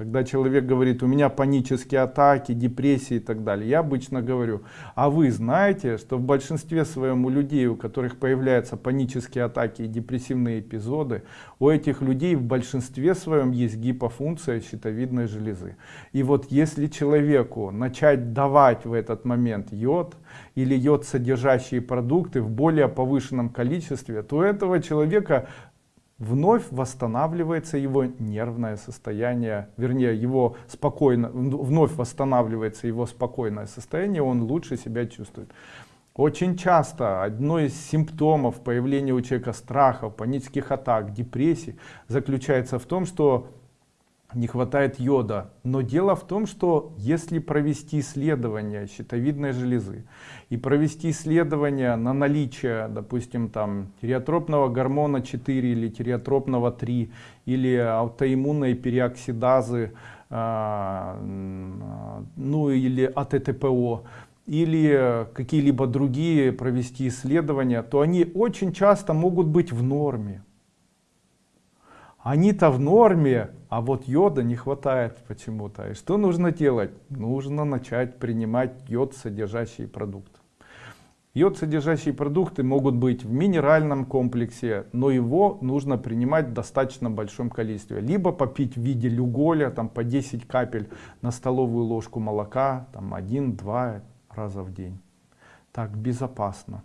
Когда человек говорит, у меня панические атаки, депрессии и так далее, я обычно говорю, а вы знаете, что в большинстве своем у людей, у которых появляются панические атаки и депрессивные эпизоды, у этих людей в большинстве своем есть гипофункция щитовидной железы. И вот если человеку начать давать в этот момент йод или йод содержащие продукты в более повышенном количестве, то у этого человека вновь восстанавливается его нервное состояние, вернее, его спокойно, вновь восстанавливается его спокойное состояние, он лучше себя чувствует. Очень часто одно из симптомов появления у человека страхов, панических атак, депрессий заключается в том, что не хватает йода. Но дело в том, что если провести исследование щитовидной железы и провести исследование на наличие, допустим, там тиреотропного гормона 4 или тиреотропного 3 или аутоиммунной переоксидазы, э, ну или АТТПО, или какие-либо другие провести исследования, то они очень часто могут быть в норме. Они-то в норме, а вот йода не хватает почему-то. И что нужно делать? Нужно начать принимать йод содержащие продукты. Йод содержащие продукты могут быть в минеральном комплексе, но его нужно принимать в достаточно большом количестве. Либо попить в виде люголя, там по 10 капель на столовую ложку молока, там 1-2 раза в день. Так безопасно.